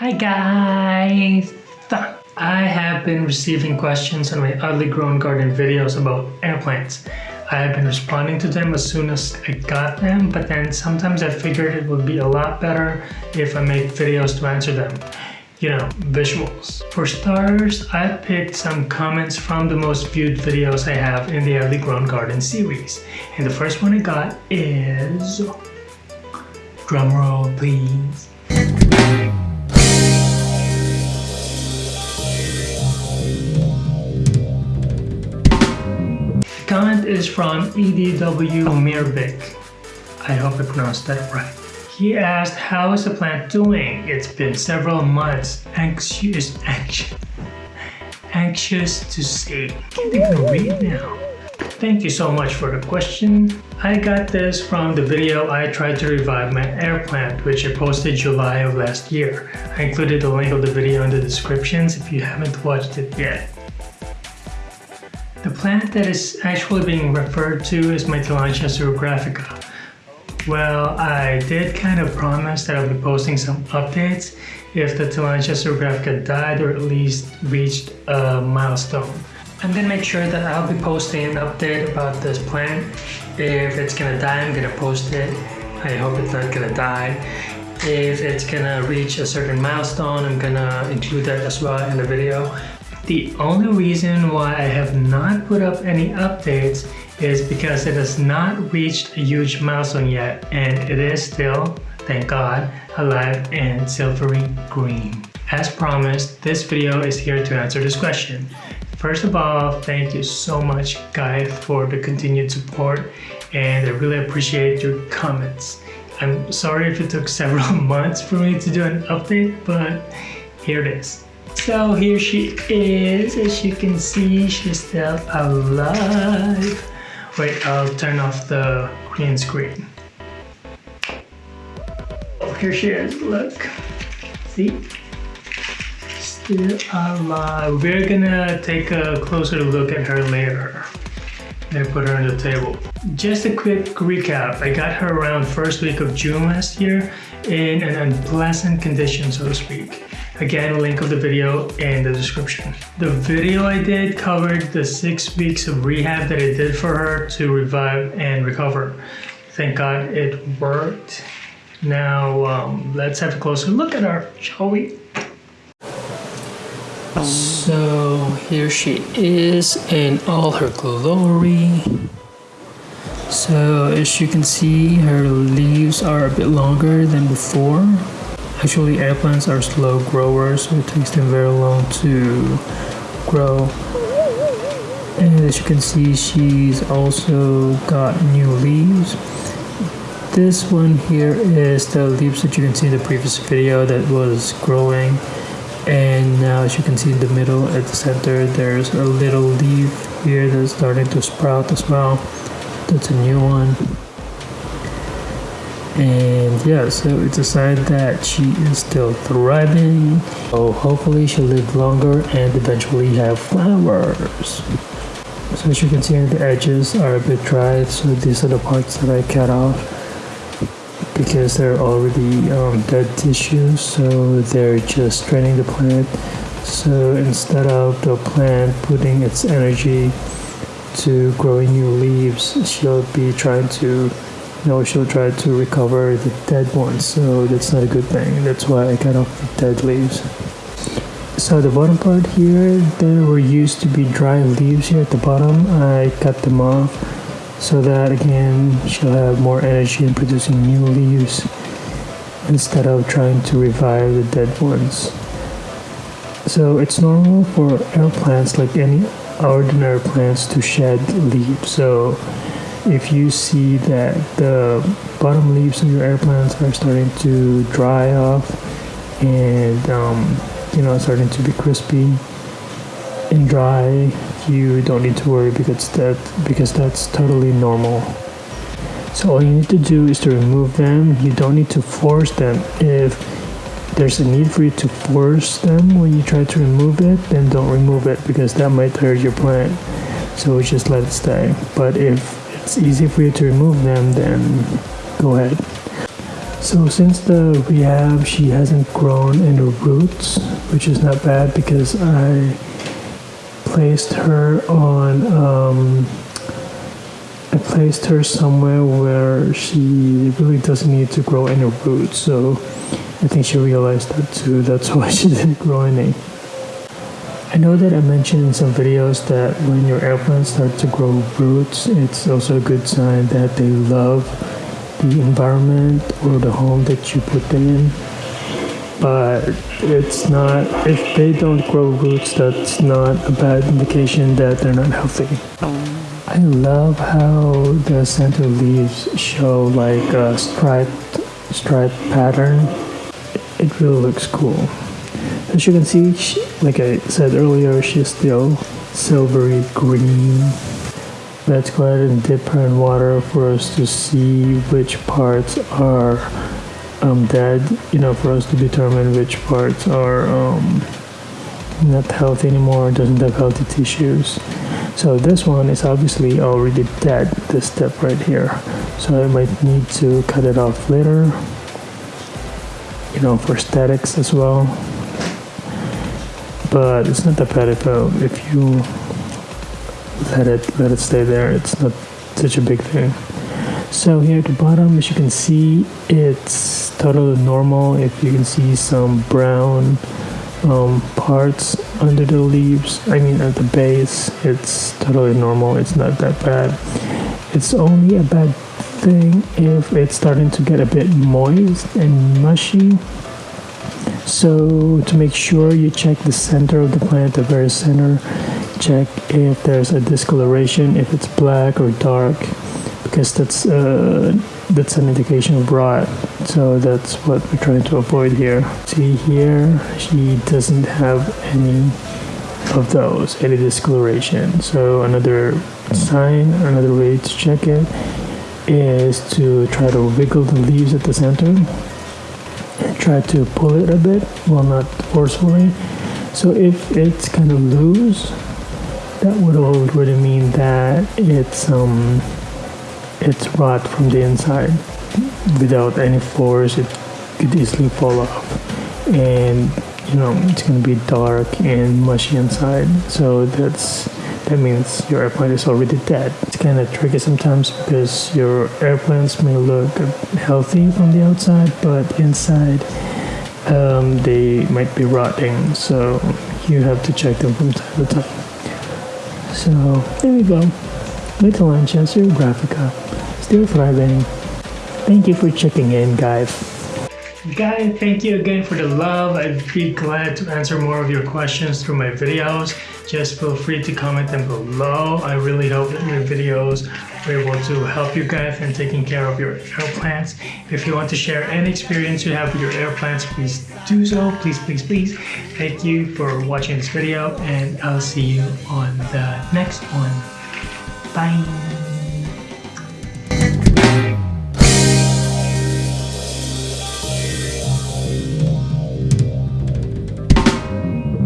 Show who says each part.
Speaker 1: Hi guys! I have been receiving questions on my Oddly Grown Garden videos about air plants. I have been responding to them as soon as I got them, but then sometimes I figured it would be a lot better if I make videos to answer them. You know, visuals. For starters, I picked some comments from the most viewed videos I have in the Oddly Grown Garden series. And the first one I got is... Drumroll please. Comment is from EDW Mirvik. I hope I pronounced that right. He asked, how is the plant doing? It's been several months. Anxious, anxious, anxious to see. Can't even read now. Thank you so much for the question. I got this from the video I tried to revive my air plant, which I posted July of last year. I included the link of the video in the descriptions if you haven't watched it yet. The plant that is actually being referred to is my Tillandsia xerographica. Well, I did kind of promise that I'll be posting some updates if the Tillandsia xerographica died or at least reached a milestone. I'm gonna make sure that I'll be posting an update about this plant. If it's gonna die, I'm gonna post it. I hope it's not gonna die. If it's gonna reach a certain milestone, I'm gonna include that as well in the video. The only reason why I have not put up any updates is because it has not reached a huge milestone yet and it is still, thank God, alive and silvery green. As promised, this video is here to answer this question. First of all, thank you so much guys for the continued support and I really appreciate your comments. I'm sorry if it took several months for me to do an update, but here it is. So here she is, as you can see, she's still alive. Wait, I'll turn off the green screen. Oh, here she is, look. See? Still alive. We're gonna take a closer look at her later. I put her on the table. Just a quick recap. I got her around first week of June last year in an unpleasant condition, so to speak. Again, link of the video in the description. The video I did covered the six weeks of rehab that I did for her to revive and recover. Thank God it worked. Now, um, let's have a closer look at her, shall we? So, here she is in all her glory. So, as you can see, her leaves are a bit longer than before. Actually, air plants are slow growers, so it takes them very long to grow. And as you can see, she's also got new leaves. This one here is the leaves that you can see in the previous video that was growing. And now as you can see in the middle at the center, there's a little leaf here that's starting to sprout as well. That's a new one and yeah so it's a sign that she is still thriving. So hopefully she'll live longer and eventually have flowers. So as you can see the edges are a bit dry so these are the parts that I cut off because they're already um, dead tissues so they're just draining the plant. So instead of the plant putting its energy to growing new leaves she'll be trying to know, she'll try to recover the dead ones, so that's not a good thing. That's why I cut off the dead leaves. So the bottom part here, there were used to be dry leaves here at the bottom. I cut them off so that again she'll have more energy in producing new leaves instead of trying to revive the dead ones. So it's normal for air plants like any ordinary plants to shed leaves. So if you see that the bottom leaves of your air plants are starting to dry off and um, you know starting to be crispy and dry you don't need to worry because that because that's totally normal. So all you need to do is to remove them. You don't need to force them. If there's a need for you to force them when you try to remove it then don't remove it because that might hurt your plant. So just let it stay. But if it's easy for you to remove them, then go ahead. So since the rehab, she hasn't grown any roots, which is not bad because I placed her on. Um, I placed her somewhere where she really doesn't need to grow any roots. So I think she realized that too. That's why she didn't grow any. I know that I mentioned in some videos that when your air plants start to grow roots, it's also a good sign that they love the environment or the home that you put them in. But it's not, if they don't grow roots, that's not a bad indication that they're not healthy. I love how the center leaves show like a striped, striped pattern. It really looks cool. As you can see, she, like I said earlier, she's still silvery green. Let's go ahead and dip her in water for us to see which parts are um, dead, you know, for us to determine which parts are um, not healthy anymore, doesn't have healthy tissues. So this one is obviously already dead, this step right here. So I might need to cut it off later, you know, for statics as well. But it's not that bad if, uh, if you let it let it stay there. It's not such a big thing. So here at the bottom as you can see it's totally normal if you can see some brown um, parts under the leaves. I mean at the base it's totally normal. It's not that bad. It's only a bad thing if it's starting to get a bit moist and mushy so to make sure you check the center of the plant the very center check if there's a discoloration if it's black or dark because that's uh, that's an indication of rot. So that's what we're trying to avoid here. See here she doesn't have any of those any discoloration. So another sign another way to check it is to try to wiggle the leaves at the center try to pull it a bit well not forcefully. So if it's kind of loose that would already mean that it's um it's rot from the inside without any force. It could easily fall off. And you know it's going to be dark and mushy inside. So that's that means your air plant is already dead it's kind of tricky sometimes because your air plants may look healthy from the outside but inside um, they might be rotting so you have to check them from time to time so there we go. Little Lanchester Graphica. Still thriving. Thank you for checking in, guys. Guys, thank you again for the love. I'd be glad to answer more of your questions through my videos. Just feel free to comment them below. I really hope that my videos were able to help you guys in taking care of your air plants. If you want to share any experience you have with your air plants, please do so. Please, please, please. Thank you for watching this video and I'll see you on the next one. Bye.